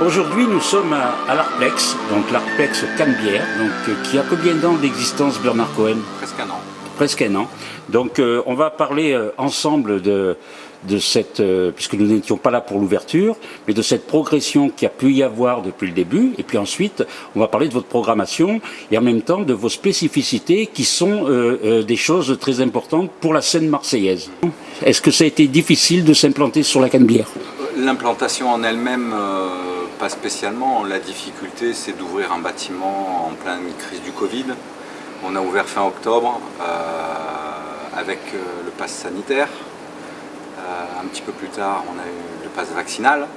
Aujourd'hui, nous sommes à, à l'Arplex, donc l'Arplex Canebière, donc euh, qui a combien d'ans d'existence, Bernard Cohen? Presque un an. Presque un an. Donc, euh, on va parler euh, ensemble de, de cette, puisque nous n'étions pas là pour l'ouverture, mais de cette progression qui a pu y avoir depuis le début. Et puis ensuite, on va parler de votre programmation et en même temps de vos spécificités qui sont euh, euh, des choses très importantes pour la scène marseillaise. Est-ce que ça a été difficile de s'implanter sur la Canebière? L'implantation en elle-même, euh, pas spécialement. La difficulté, c'est d'ouvrir un bâtiment en pleine crise du Covid. On a ouvert fin octobre euh, avec euh, le pass sanitaire. Euh, un petit peu plus tard, on a eu le pass vaccinal.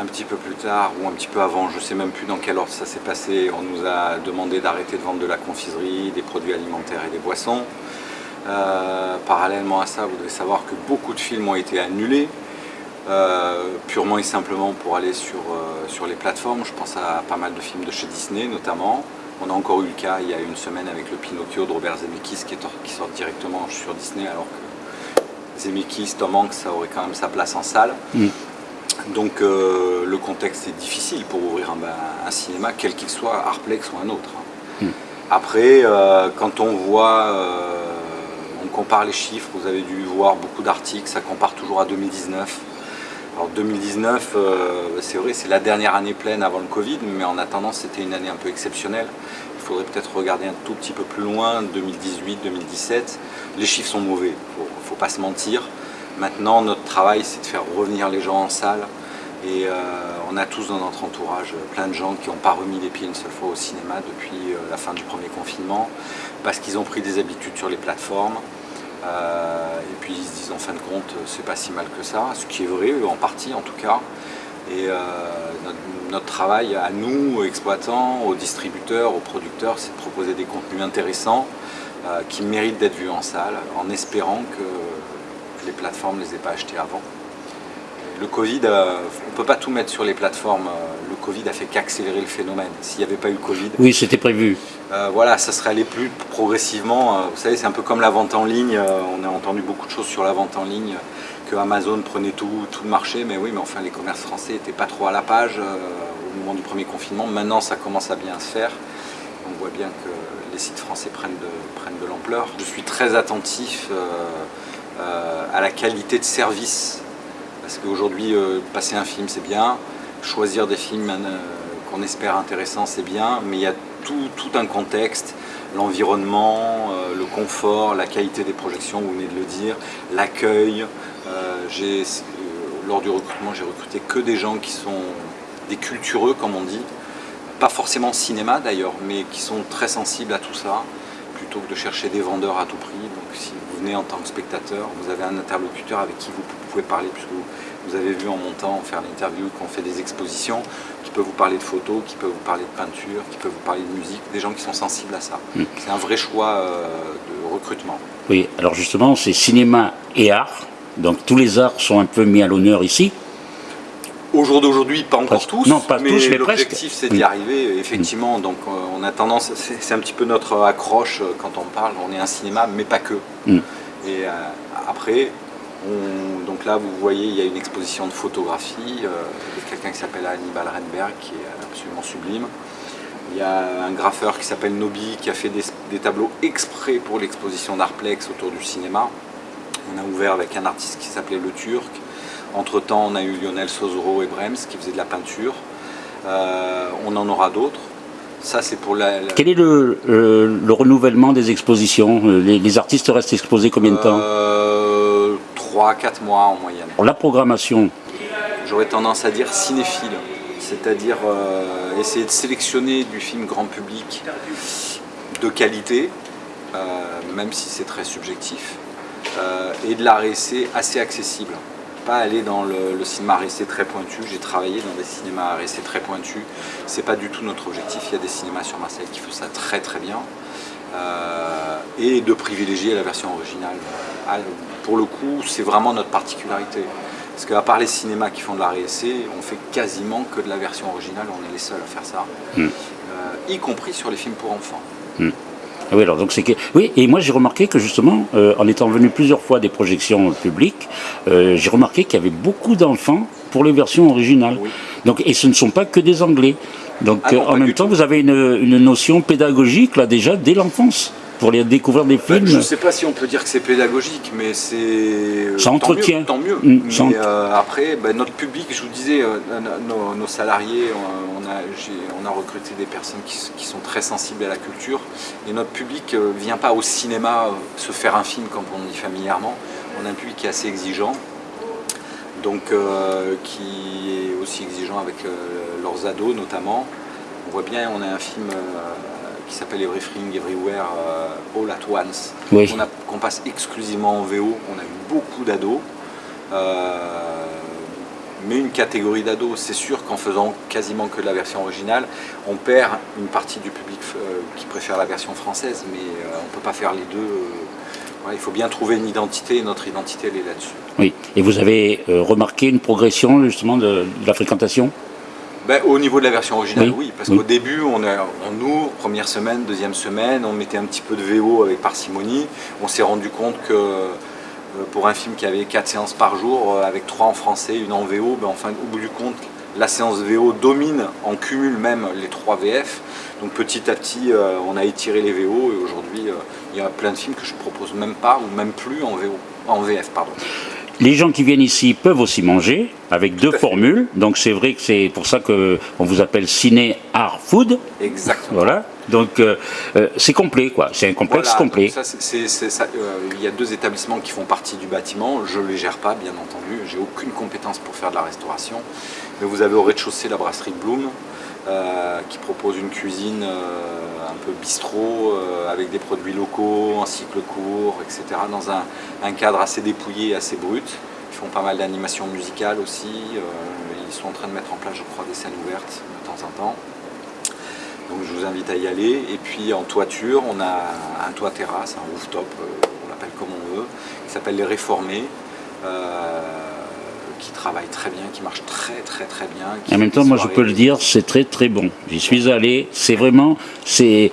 Un petit peu plus tard, ou un petit peu avant, je ne sais même plus dans quel ordre ça s'est passé, on nous a demandé d'arrêter de vendre de la confiserie, des produits alimentaires et des boissons. Parallèlement à ça, vous devez savoir que beaucoup de films ont été annulés, purement et simplement pour aller sur, euh, sur les plateformes. Je pense à pas mal de films de chez Disney notamment. On a encore eu le cas il y a une semaine avec le Pinocchio de Robert Zemeckis qui, est, qui sort directement sur Disney alors que Zemeckis, Tom Hanks, ça aurait quand même sa place en salle. Mm. Donc euh, le contexte est difficile pour ouvrir un, un cinéma, quel qu'il soit, Arplex ou un autre. Mm. Après, euh, quand on voit, euh, on compare les chiffres, vous avez dû voir beaucoup d'articles, ça compare toujours à 2019. Alors 2019, euh, c'est vrai, c'est la dernière année pleine avant le Covid, mais en attendant, c'était une année un peu exceptionnelle. Il faudrait peut-être regarder un tout petit peu plus loin, 2018, 2017. Les chiffres sont mauvais, il ne faut, pas se mentir. Maintenant, notre travail, c'est de faire revenir les gens en salle. Et euh, on a tous dans notre entourage euh, plein de gens qui n'ont pas remis les pieds une seule fois au cinéma depuis euh, la fin du premier confinement, parce qu'ils ont pris des habitudes sur les plateformes. Euh, et puis ils se disent en fin de compte, euh, c'est pas si mal que ça, ce qui est vrai, en partie en tout cas. Et euh, notre, travail à nous, aux exploitants, aux distributeurs, aux producteurs, c'est de proposer des contenus intéressants qui méritent d'être vus en salle, en espérant que les plateformes ne les aient pas achetés avant. Le Covid, euh, on ne peut pas tout mettre sur les plateformes. Euh, Le Covid a fait qu'accélérer le phénomène. S'il n'y avait pas eu le Covid, Oui, c'était prévu. euh, voilà, ça serait allé plus progressivement. Vous savez, c'est un peu comme la vente en ligne. On a entendu beaucoup de choses sur la vente en ligne, que Amazon prenait tout, tout le marché. Mais oui, mais enfin, les commerces français n'étaient pas trop à la page au moment du premier confinement. Maintenant, ça commence à bien se faire. On voit bien que les sites français prennent de, prennent de l'ampleur. Je suis très attentif à la qualité de service. Parce qu'aujourd'hui, euh, passer un film, c'est bien. Choisir des films euh, qu'on espère intéressants, c'est bien. Mais il y a tout, un contexte, l'environnement, euh, le confort, la qualité des projections, vous venez de le dire, l'accueil. Lors du recrutement, j'ai recruté que des gens qui sont des cultureux, comme on dit. Pas forcément cinéma d'ailleurs, mais qui sont très sensibles à tout ça, plutôt que de chercher des vendeurs à tout prix. Donc si venez en tant que spectateur, vous avez un interlocuteur avec qui vous pouvez parler, puisque vous, vous avez vu en montant, faire l'interview, qu'on fait des expositions, qui peut vous parler de photos, qui peut vous parler de peinture, qui peut vous parler de musique, des gens qui sont sensibles à ça. Mm. C'est un vrai choix euh, de recrutement. Oui, alors justement, c'est cinéma et art. Donc tous les arts sont un peu mis à l'honneur ici. Au jour d'aujourd'hui, pas encore Presque. tous, Non, pas tous, mais l'objectif c'est Oui. d'y arriver, effectivement. Donc euh, on a tendance, c'est un petit peu notre accroche euh, quand on parle, on est un cinéma, mais pas que. Mm. Et euh, après, on- donc là vous voyez, il y a une exposition de photographie euh, de quelqu'un qui s'appelle Hannibal Renberg, qui est absolument sublime. Il y a un graffeur qui s'appelle Nobi qui a fait des, des tableaux exprès pour l'exposition d'Arplex autour du cinéma. On a ouvert avec un artiste qui s'appelait Le Turc. Entre-temps, on a eu Lionel Sozoro et Brems qui faisaient de la peinture. Euh, on en aura d'autres. Ça, c'est pour la... la- Quel est le, le renouvellement des expositions? Les, les artistes restent exposés combien de temps? Euh, 3-4 mois en moyenne. La programmation, J'aurais tendance à dire cinéphile, c'est-à-dire euh, essayer de sélectionner du film grand public de qualité, euh, même si c'est très subjectif, et de la RSC assez accessible. Pas aller dans le, le cinéma RSC très pointu. J'ai travaillé dans des cinémas RSC très pointus. C'est pas du tout notre objectif. Il y a des cinémas sur Marseille qui font ça très très bien. Euh, et de privilégier la version originale. Ah, Pour le coup, c'est vraiment notre particularité. Parce qu'à part les cinémas qui font de la RSC, on fait quasiment que de la version originale, on est les seuls à faire ça, Mm. Euh, y compris sur les films pour enfants. Ah Oui, alors donc c'est que oui, et moi j'ai remarqué que justement, euh, en étant venu plusieurs fois des projections publiques, euh, j'ai remarqué qu'il y avait beaucoup d'enfants pour les versions originales. Oui. Donc, et ce ne sont pas que des Anglais. Donc Ah non, euh, en même temps, tout. vous avez une, une notion pédagogique là déjà dès l'enfance pour les découvrir des Ben, films. je ne sais pas si on peut dire que c'est pédagogique, mais c'est. euh, Ça tant entretient. mieux, Tant mieux. Mm, mais euh, après, ben, notre public, je vous disais, euh, nos, nos salariés, on, a, j'ai- on a recruté des personnes qui, sont très sensibles à la culture. Et notre public ne vient pas au cinéma se faire un film, comme on dit familièrement. On a un public qui est assez exigeant. Donc, qui est aussi exigeant avec leurs ados notamment. On voit bien, on a un film qui s'appelle Everything Everywhere euh, All at Once, Oui. qu'on passe exclusivement en VO. On a eu beaucoup d'ados. Euh, mais une catégorie d'ados, c'est sûr qu'en faisant quasiment que la version originale, on perd une partie du public euh, qui préfère la version française, mais euh, on ne peut pas faire les deux. il faut bien trouver une identité, et notre identité, elle est là-dessus. Oui. Et vous avez remarqué une progression justement de, de la fréquentation? Ben, au niveau de la version originale, Oui. oui, parce Oui. qu'au début, on, a, on ouvre, première semaine, deuxième semaine, on mettait un petit peu de VO avec parcimonie. On s'est rendu compte que euh, pour un film qui avait quatre séances par jour, euh, avec trois en français, une en VO, ben, enfin, au bout du compte, la séance VO domine, en cumule même les trois VF. Donc petit à petit, euh, on a étiré les VO et aujourd'hui, euh, il y a plein de films que je propose même pas ou même plus en VO, en VF, pardon. Les gens qui viennent ici peuvent aussi manger avec deux formules. Donc c'est vrai que c'est pour ça que on vous appelle ciné art food. Exactement. Voilà. Donc euh, euh, c'est complet quoi. C'est un complexe Voilà, complet. euh, il y a deux établissements qui font partie du bâtiment. Je ne les gère pas, bien entendu. J'ai aucune compétence pour faire de la restauration. Mais vous avez au rez-de-chaussée la brasserie de Bloom, euh, qui propose une cuisine euh, un peu bistrot, euh, avec des produits locaux, en cycle court, etc. Dans un, un cadre assez dépouillé, assez brut. Ils font pas mal d'animations musicales aussi. ils sont en train de mettre en place, je crois, des scènes ouvertes de temps en temps. Donc je vous invite à y aller. Et puis en toiture, on a un toit terrasse, un rooftop, euh, on l'appelle comme on veut, qui s'appelle Les Réformés, euh, qui travaille très bien, qui marche très très très bien. qui En même temps, moi je peux le dire, c'est très très bon. J'y suis allé. C'est vraiment, c'est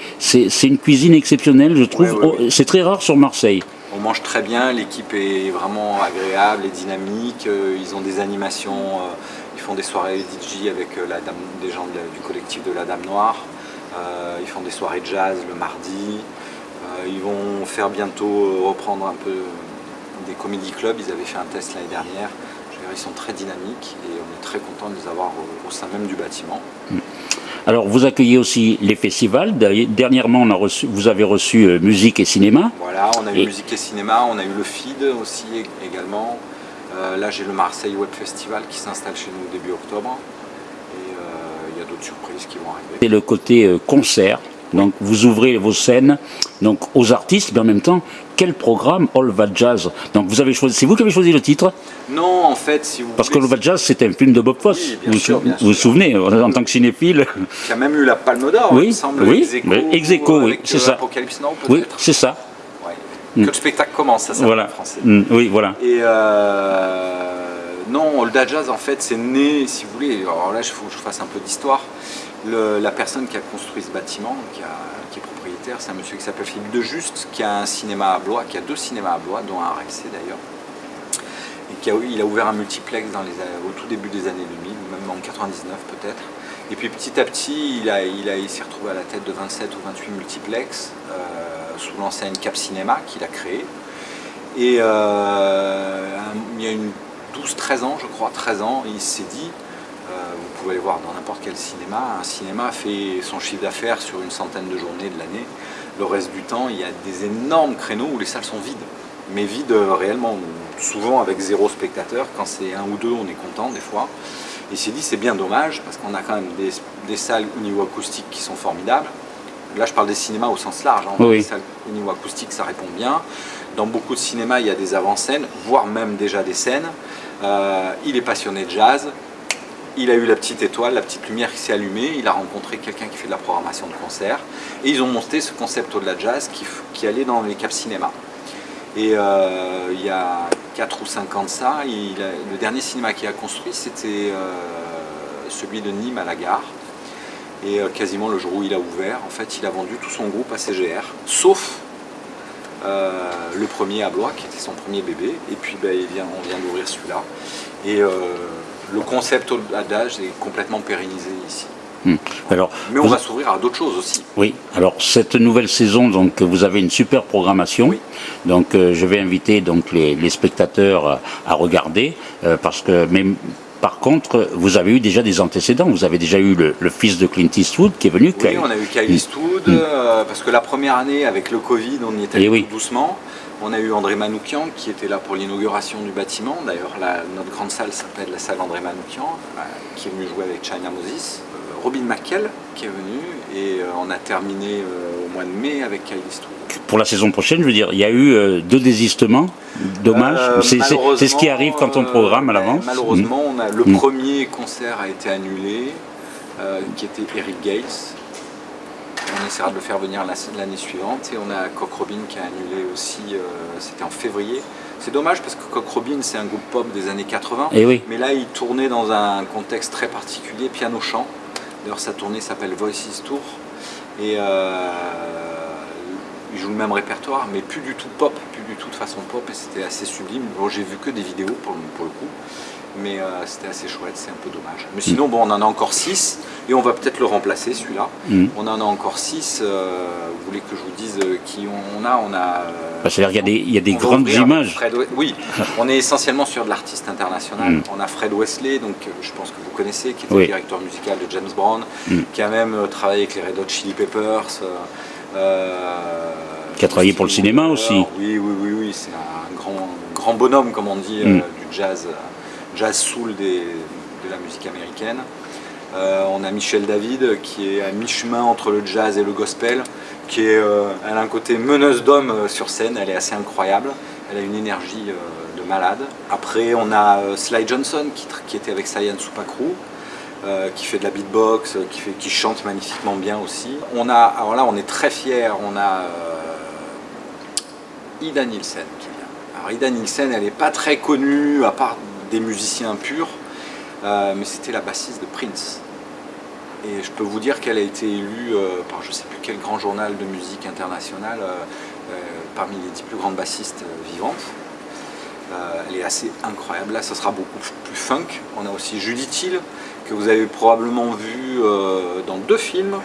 une cuisine exceptionnelle, je trouve. Ouais, ouais, Oh, C'est très rare sur Marseille. On mange très bien, l'équipe est vraiment agréable et dynamique. euh, Ils ont des animations, ils font des soirées DJ avec la dame, des gens du collectif de la Dame Noire. Euh, Ils font des soirées jazz le mardi. Euh, Ils vont faire bientôt euh, reprendre un peu des comédie clubs. Ils avaient fait un test l'année dernière. Ils sont très dynamiques et on est très content de les avoir au, au sein même du bâtiment. Alors vous accueillez aussi les festivals. Dernièrement, on a reçu, vous avez reçu euh, musique et cinéma. Voilà, on a eu Et- musique et cinéma, on a eu le FID aussi ég- également. Euh, là, j'ai le Marseille Web Festival qui s'installe chez nous début octobre. Et euh, il y a d'autres surprises qui vont arriver. C'est le côté euh, concert. Donc vous ouvrez vos scènes donc aux artistes, mais en même temps, quel programme All That Jazz? Donc vous avez choisi, c'est vous qui avez choisi le titre? Non, en fait, si vous Parce que voulez, All That Jazz, c'est un film de Bob Fosse. Oui, bien vous sûr, bien vous vous souvenez, en tant que cinéphile? Qui a même eu la Palme d'Or, Oui, il me semble, oui, ex aequo, mais ex aequo, oui, c'est euh, ça. Apocalypse Now, Oui, c'est ça. Ouais. Mm. Que le spectacle commence, ça s'appelle Voilà. en français. Mm, oui, voilà. Et euh, non, Olda Jazz, en fait, c'est né, si vous voulez, alors là, il faut que je fasse un peu d'histoire. La personne qui a construit ce bâtiment, qui, est propriétaire, c'est un monsieur qui s'appelle Philippe de Juste, qui a un cinéma à Blois, qui a deux cinémas à Blois, dont un à d'ailleurs. Et qui a, il a ouvert un multiplex dans les, au tout début des années 2000, ou même en 99 peut-être. Et puis petit à petit, il, s'est retrouvé à la tête de 27 ou 28 multiplex, euh, sous l'enseigne Cap Cinéma qu'il a créé. Et euh, il y a une 12-13 ans, je crois, 13 ans, il s'est dit, euh, vous pouvez aller voir dans n'importe quel cinéma, un cinéma fait son chiffre d'affaires sur une centaine de journées de l'année. Le reste du temps, il y a des énormes créneaux où les salles sont vides. Mais vides euh, réellement, souvent avec zéro spectateur. Quand c'est un ou deux, on est content des fois. Il s'est dit, c'est bien dommage, parce qu'on a quand même des salles au niveau acoustique qui sont formidables. Là, je parle des cinémas au sens large. hein. Oui. Les salles au niveau acoustique, ça répond bien. Dans beaucoup de cinémas, il y a des avant-scènes, voire même déjà des scènes. Euh, il est passionné de jazz. Il a eu la petite étoile, la petite lumière qui s'est allumée. Il a rencontré quelqu'un qui fait de la programmation de concert. Et ils ont monté ce concept au-delà de jazz qui, allait dans les caps cinéma. Et euh, il y a 4 ou 5 ans de ça, il a- le dernier cinéma qu'il a construit, c'était euh, celui de Nîmes à la gare. Et euh, quasiment le jour où il a ouvert, en fait, il a vendu tout son groupe à CGR, sauf euh, le premier à Blois, qui était son premier bébé. Et puis ben, il vient, on vient d'ouvrir celui-là. Et euh, le concept d'âge est complètement pérennisé ici. Hmm. Alors, Mais on va s'ouvrir à d'autres choses aussi. Oui, alors cette nouvelle saison, donc vous avez une super programmation. Oui. Donc euh, je vais inviter donc les, les spectateurs à, à regarder euh, parce que mais par contre, vous avez eu déjà des antécédents. Vous avez déjà eu le, le fils de Clint Eastwood qui est venu. Oui, on a eu Kyle Mm. Eastwood, Mm. euh, parce que la première année, avec le Covid, on y était Eh allé oui. tout doucement. On a eu André Manoukian qui était là pour l'inauguration du bâtiment. D'ailleurs, notre grande salle s'appelle la salle André Manoukian, euh, qui est venu jouer avec China Moses. Robin McKell qui est venu, et euh, on a terminé euh, au mois de mai avec Eastwood. Pour la saison prochaine, je veux dire, il y a eu euh, deux désistements. Dommage. Euh, C'est- ce qui arrive quand on programme à l'avance. Malheureusement, on a, le Mm. premier concert a été annulé, euh, qui était Eric Gates. On essaiera de le faire venir la- l'année suivante. Et on a Cock Robin qui a annulé aussi, euh, c'était en février. C'est dommage parce que Cock Robin, c'est un groupe pop des années 80. Et Eh oui. Mais là, il tournait dans un contexte très particulier, piano-chant. D'ailleurs, sa tournée s'appelle Voices Tour. Et euh, il joue le même répertoire, mais plus du tout pop, du tout de façon pop. Et c'était assez sublime. Bon, j'ai vu que des vidéos pour, le- pour le coup. Mais euh, c'était assez chouette, c'est un peu dommage. Mais sinon, bon, on en a encore 6 et on va peut-être le remplacer celui-là. Mm. On en a encore 6. vous voulez que je vous dise euh, qui on a? On a. euh, Bah, C'est-à-dire qu'il y a des, il y a des grandes images. Fred oui, on est essentiellement sur de l'artiste international. Mm. On a Fred Wesley, donc euh, je pense que vous connaissez, qui Oui. le directeur musical de James Brown, Mm. qui a même euh, travaillé avec les Red Hot Chili Peppers. euh, euh, Qui a travaillé pour le cinéma aussi. Oui, oui, oui, oui, c'est un grand, grand bonhomme, comme on dit, euh, Mm. du jazz, euh, jazz soul des- de la musique américaine. Euh, on a Michel David qui est à mi-chemin entre le jazz et le gospel, qui est, euh, elle a un côté meneuse d'homme euh, sur scène, elle est assez incroyable, elle a une énergie euh, de malade. Après on a euh, Sly Johnson qui, était avec Sayan Supakru, euh, qui fait de la beatbox, euh, qui, fait, qui chante magnifiquement bien aussi. On a, alors là on est très fiers, on a euh, Ida Nielsen qui vient. Alors Ida Nielsen elle n'est pas très connue à part des musiciens purs, euh, mais c'était la bassiste de Prince. Et je peux vous dire qu'elle a été élue euh, par je ne sais plus quel grand journal de musique international euh, parmi les dix plus grandes bassistes vivantes. Elle est assez incroyable. Là, ça sera beaucoup plus funk. On a aussi Judith Hill, que vous avez probablement vu dans deux films.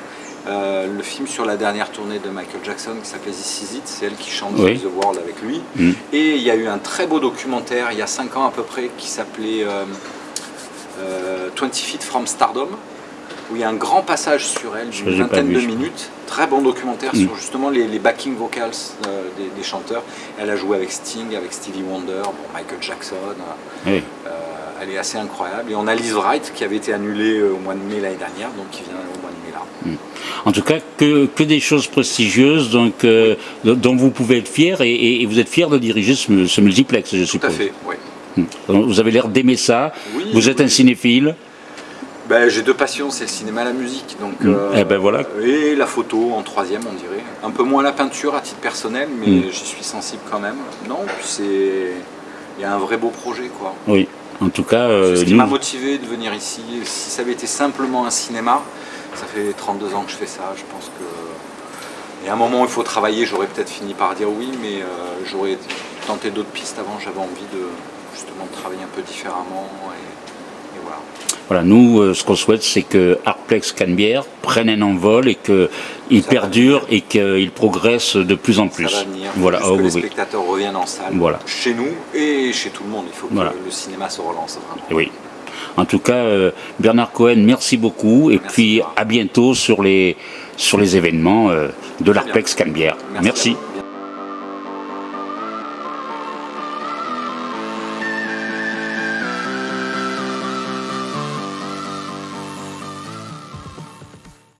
Euh, le film sur la dernière tournée de Michael Jackson qui s'appelait This Is It, c'est elle qui chante Oui. The World avec lui. Mm. Et il y a eu un très beau documentaire il y a 5 ans à peu près qui s'appelait euh, euh, 20 Feet from Stardom, où il y a un grand passage sur elle d'une vingtaine de minutes. Très bon documentaire Mm. sur justement les, les backing vocals euh, des, des chanteurs. Elle a joué avec Sting, avec Stevie Wonder, bon, Michael Jackson. euh, Oui. euh, elle est assez incroyable. Et on a Liz Wright qui avait été annulée euh, au mois de mai l'année dernière, donc qui vient au mois là. En tout cas, que, que des choses prestigieuses donc, euh, dont vous pouvez être fier et, et- et vous êtes fier de diriger ce, ce multiplex, je Tout suppose. à fait, oui. Donc, Vous avez l'air d'aimer ça. Oui, vous êtes oui. un cinéphile. Ben, J'ai deux passions, c'est le cinéma et la musique. Donc, Mm. Eh ben voilà. Et la photo en troisième, on dirait. Un peu moins la peinture à titre personnel, mais Mm. j'y suis sensible quand même. Non, puis c'est. Il y a un vrai beau projet, quoi. Oui. En tout cas, euh, ce qui m'a motivé de venir ici. Si ça avait été simplement un cinéma, ça fait 32 ans que je fais ça, je pense que. Et à un moment où il faut travailler, j'aurais peut-être fini par dire oui, mais euh, j'aurais tenté d'autres pistes avant. J'avais envie de justement de travailler un peu différemment. Et, et voilà. Voilà, nous, euh, ce qu'on souhaite, c'est que Artplex Canebière prenne un envol et qu'il perdure et qu'il progresse de plus en plus. Ça va venir. Voilà, oh, que oui, les oui. spectateurs reviennent en salle. Voilà. Chez nous et chez tout le monde. Il faut que Voilà. le cinéma se relance vraiment. Et oui. En tout cas, euh, Bernard Cohen, merci beaucoup. Et Merci, puis à bientôt sur les, sur les événements euh, de l'Arpex Canebière. Merci.